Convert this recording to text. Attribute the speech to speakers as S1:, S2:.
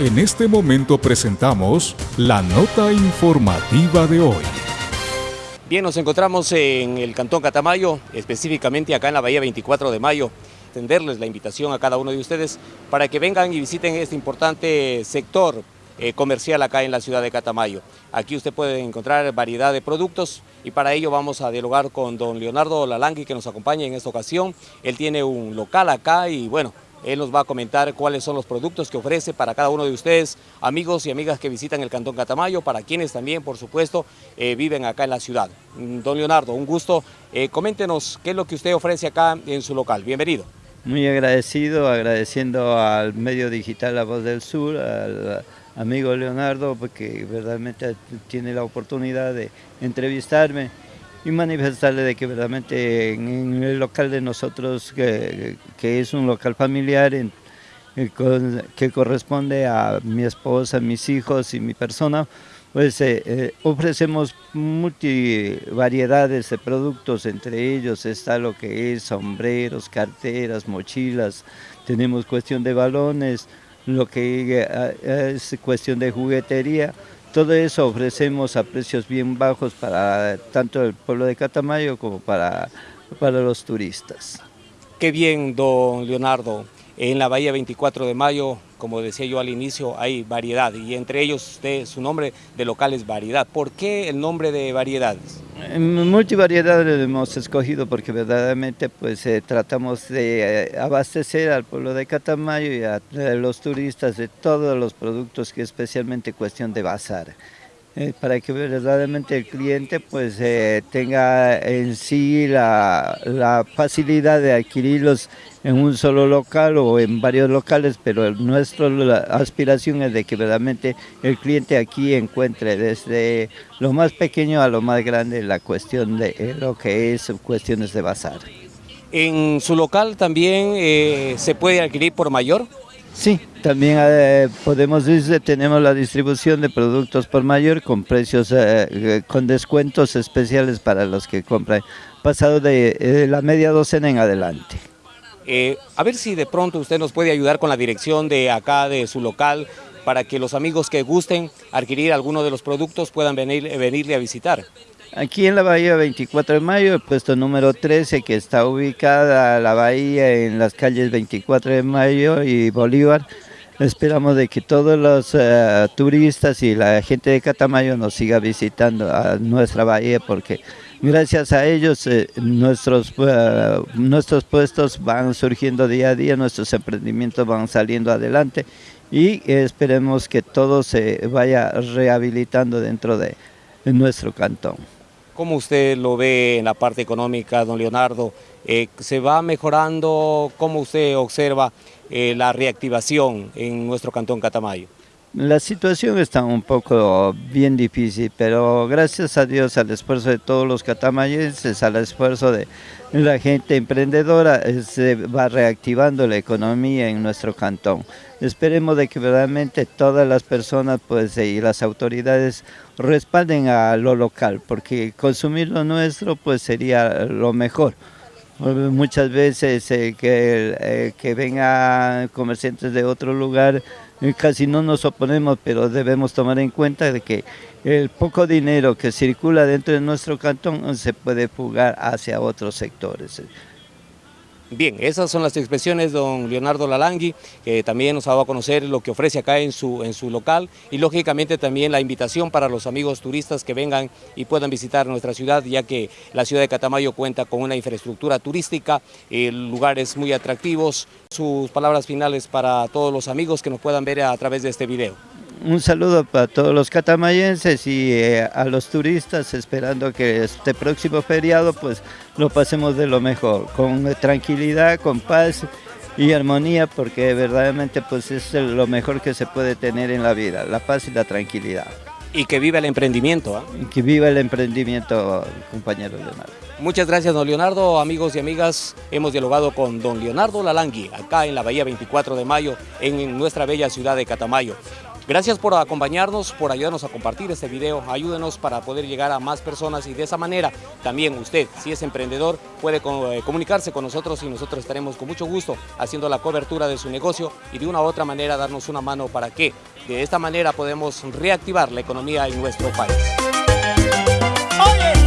S1: En este momento presentamos la nota informativa de hoy.
S2: Bien, nos encontramos en el Cantón Catamayo, específicamente acá en la Bahía 24 de Mayo. Tenderles la invitación a cada uno de ustedes para que vengan y visiten este importante sector eh, comercial acá en la ciudad de Catamayo. Aquí usted puede encontrar variedad de productos y para ello vamos a dialogar con don Leonardo Lalangui que nos acompaña en esta ocasión. Él tiene un local acá y bueno, él nos va a comentar cuáles son los productos que ofrece para cada uno de ustedes, amigos y amigas que visitan el Cantón Catamayo, para quienes también, por supuesto, eh, viven acá en la ciudad. Mm, don Leonardo, un gusto. Eh, coméntenos qué es lo que usted ofrece acá en su local. Bienvenido.
S3: Muy agradecido, agradeciendo al medio digital La Voz del Sur, al amigo Leonardo, porque verdaderamente tiene la oportunidad de entrevistarme y manifestarle de que verdaderamente en, el local de nosotros, que, es un local familiar en, que corresponde a mi esposa, mis hijos y mi persona, pues eh, eh, ofrecemos multivariedades de productos, entre ellos está lo que es sombreros, carteras, mochilas, tenemos cuestión de balones, lo que eh, es cuestión de juguetería, todo eso ofrecemos a precios bien bajos para tanto el pueblo de Catamayo como para, para los turistas.
S2: Qué bien, don Leonardo. En la Bahía 24 de Mayo, como decía yo al inicio, hay variedad y entre ellos usted, su nombre de local es Variedad. ¿Por qué el nombre de Variedades?
S3: Multivariedad lo hemos escogido porque verdaderamente pues eh, tratamos de eh, abastecer al pueblo de Catamayo y a los turistas de todos los productos que especialmente cuestión de bazar. Eh, para que verdaderamente el cliente pues eh, tenga en sí la, facilidad de adquirirlos en un solo local o en varios locales, pero nuestra aspiración es de que verdaderamente el cliente aquí encuentre desde lo más pequeño a lo más grande la cuestión de eh, lo que es cuestiones de bazar.
S2: ¿En su local también se puede adquirir por mayor?
S3: Sí, también eh, podemos decir tenemos la distribución de productos por mayor con precios, eh, eh, con descuentos especiales para los que compran, pasado de la media docena en adelante.
S2: a ver si de pronto usted nos puede ayudar con la dirección de acá, de su local, para que los amigos que gusten adquirir alguno de los productos puedan venir, venirle a visitar.
S3: Aquí en la bahía 24 de mayo, el puesto número 13, que está ubicada la bahía en las calles 24 de mayo y Bolívar. Esperamos de que todos los eh, turistas y la gente de Catamayo nos siga visitando a nuestra bahía porque gracias a ellos eh, nuestros, eh, nuestros puestos van surgiendo día a día, nuestros emprendimientos van saliendo adelante y esperemos que todo se vaya rehabilitando dentro de nuestro cantón.
S2: ¿Cómo usted lo ve en la parte económica, don Leonardo? Eh, ¿Se va mejorando? ¿Cómo usted observa eh, la reactivación en nuestro cantón Catamayo?
S3: La situación está un poco bien difícil, pero gracias a Dios al esfuerzo de todos los catamayenses, al esfuerzo de la gente emprendedora, eh, se va reactivando la economía en nuestro cantón. Esperemos de que realmente todas las personas pues, y las autoridades respalden a lo local, porque consumir lo nuestro pues sería lo mejor. Muchas veces eh, que, eh, que vengan comerciantes de otro lugar, casi no nos oponemos, pero debemos tomar en cuenta de que el poco dinero que circula dentro de nuestro cantón se puede fugar hacia otros sectores.
S2: Bien, esas son las expresiones de don Leonardo Lalangui, que también nos ha dado a conocer lo que ofrece acá en su, en su local y lógicamente también la invitación para los amigos turistas que vengan y puedan visitar nuestra ciudad, ya que la ciudad de Catamayo cuenta con una infraestructura turística, eh, lugares muy atractivos. Sus palabras finales para todos los amigos que nos puedan ver a través de este video
S3: un saludo para todos los catamayenses y eh, a los turistas, esperando que este próximo feriado pues lo pasemos de lo mejor, con tranquilidad, con paz y armonía, porque verdaderamente pues es lo mejor que se puede tener en la vida, la paz y la tranquilidad.
S2: Y que viva el emprendimiento. ¿ah?
S3: Que viva el emprendimiento, compañero Leonardo.
S2: Muchas gracias, don Leonardo. Amigos y amigas, hemos dialogado con don Leonardo Lalangui, acá en la Bahía 24 de Mayo, en nuestra bella ciudad de Catamayo. Gracias por acompañarnos, por ayudarnos a compartir este video, ayúdenos para poder llegar a más personas y de esa manera también usted, si es emprendedor, puede eh, comunicarse con nosotros y nosotros estaremos con mucho gusto haciendo la cobertura de su negocio y de una u otra manera darnos una mano para que de esta manera podemos reactivar la economía en nuestro país. Oye.